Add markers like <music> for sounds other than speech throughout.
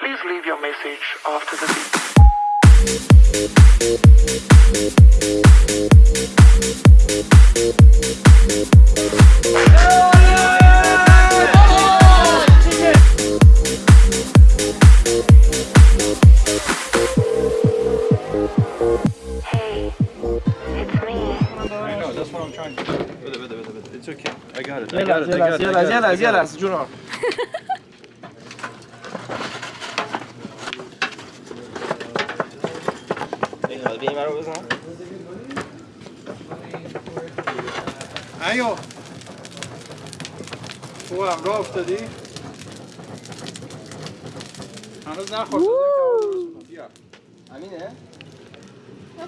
Please leave your message after the beep. No! It's okay. I got it. I got it. I got it. Jealous, jealous, jealous, Junior. بیا این رو بزن. ایو. او هم راه افتادی؟ هنوز نخورد بیا. امینه؟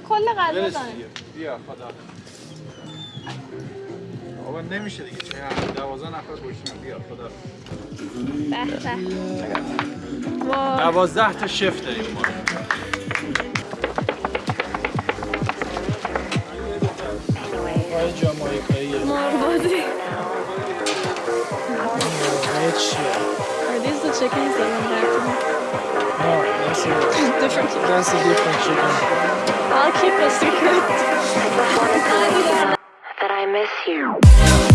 کل داره دیگه. بیا خدا. بابا نمیشه دیگه. چه هم دوازه نفر باشیم بیا خدا. به به. دوازده تا شف داریم ما. That's a different chicken. I'll keep a secret. That I miss you.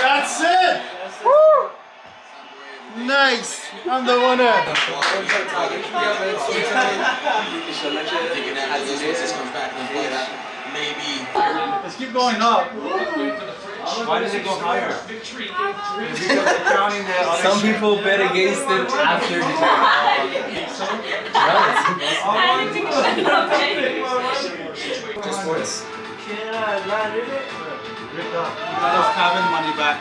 That's it! Woo! Nice! I'm the winner! Let's keep going up. Why does it go higher? Because they're counting the other Some people bet against it after the <laughs> Just once. Got us cabin money back.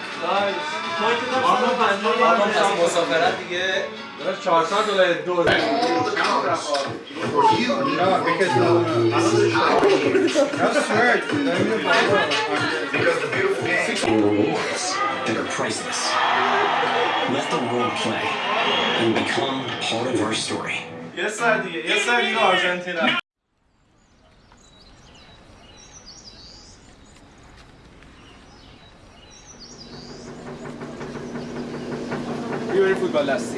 پس مسافرت دیگه داشت 400 دلار دو No, because no, That's right. rewards that are priceless. Let the world play and become part of our story. یه سر دیگه یه سر دیگه آرژانتین las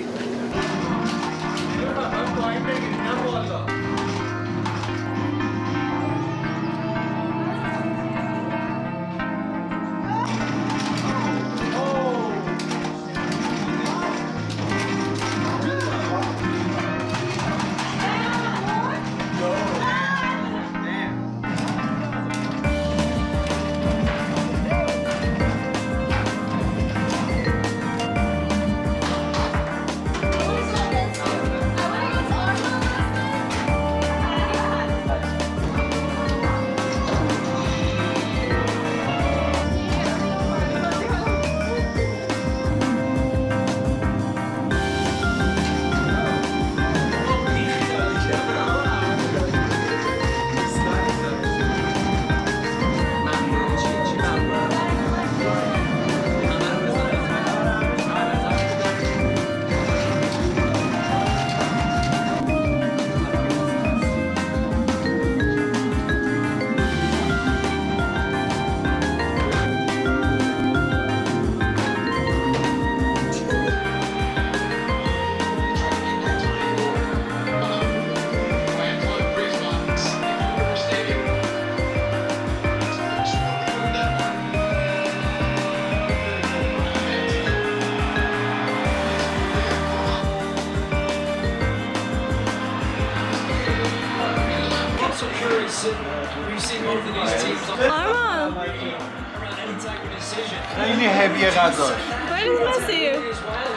بریم فوتبال دستی خیلی هویه غذاش Where is Messi?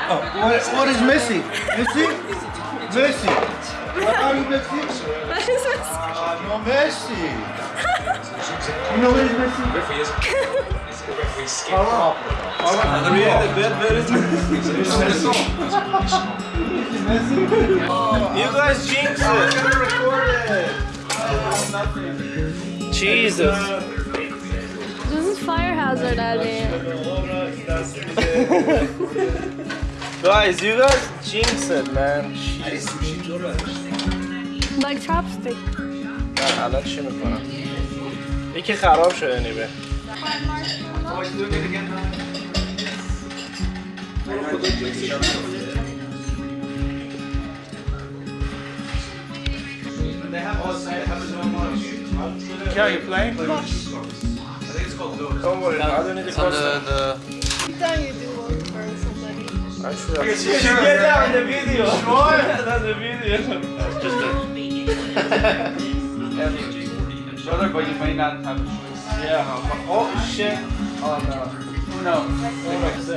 Oh, what, what is Messi? Messi? Messi. What are you Messi? Where is Messi? Ah, no Messi. You know where is Messi? Haram. Haram. You guys jinxed it. Jesus. This is fire hazard, Ali. <laughs> Guys, you guys jinxed it, man. Like chopstick. نه الان چی میکنم یکی خراب شده نیبه Yeah, you playing? Don't worry, I don't need the On the, costume. the you do one for somebody. I should have. Get down the video. Sure. That's the video. Just Brother, but you may not have a choice. yeah. Oh shit. Oh no. Knows?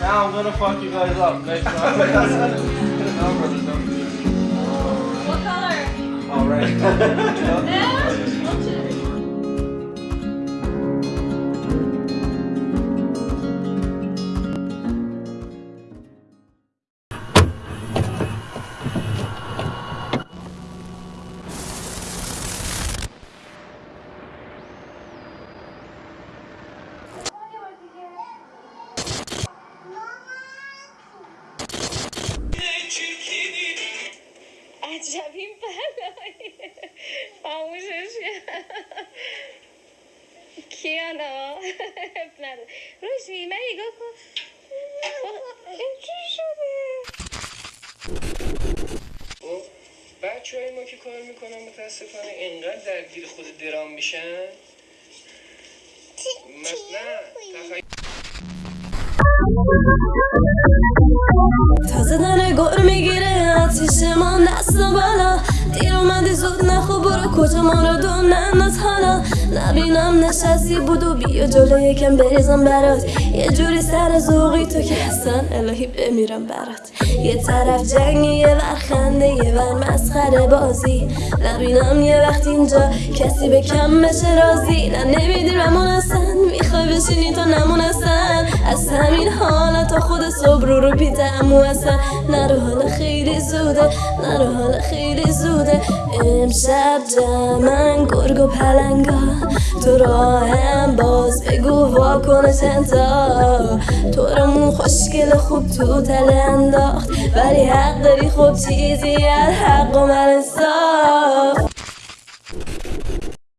Now I'm gonna fuck you guys up next time. No, brother, don't do it. What color? All <laughs> عجب این بلایی کرد. کیانا؟ اب نداره روشی من نگاه کن این چی شده؟ بچه های ما که کار می‌کنن متاسفانه اینقدر درگیر خود درام میشن. مثلا تخیل تازه گر می‌گیره آتیش ما دست بالا. دیر اومدی زود نخو برو کجا ما رو دون ننداز حالا. نبینم نشستی بود و بیا جلو یکم بریزم برات. یه جوری سر ذوقی تو که اصلا الهی بمیرم برات. یه طرف جنگ یه ور خنده یه ور مسخره بازی. نبینم یه وقت اینجا کسی به کم بشه راضی. نه نمیدیرمون اصلا می‌خوای بشینی تو نمون از همین حالا تا خود صبح رو رو پیتمو اصلا نرو حالا خیلی زوده نرو حالا خیلی زوده. امشب جمعن گرگ و پلنگا تو راهم باز بگو واکنش انتا تو رمون خوشگل خوب تو تله انداخت. ولی حق داری خوب چیزی از حق و من انصاف.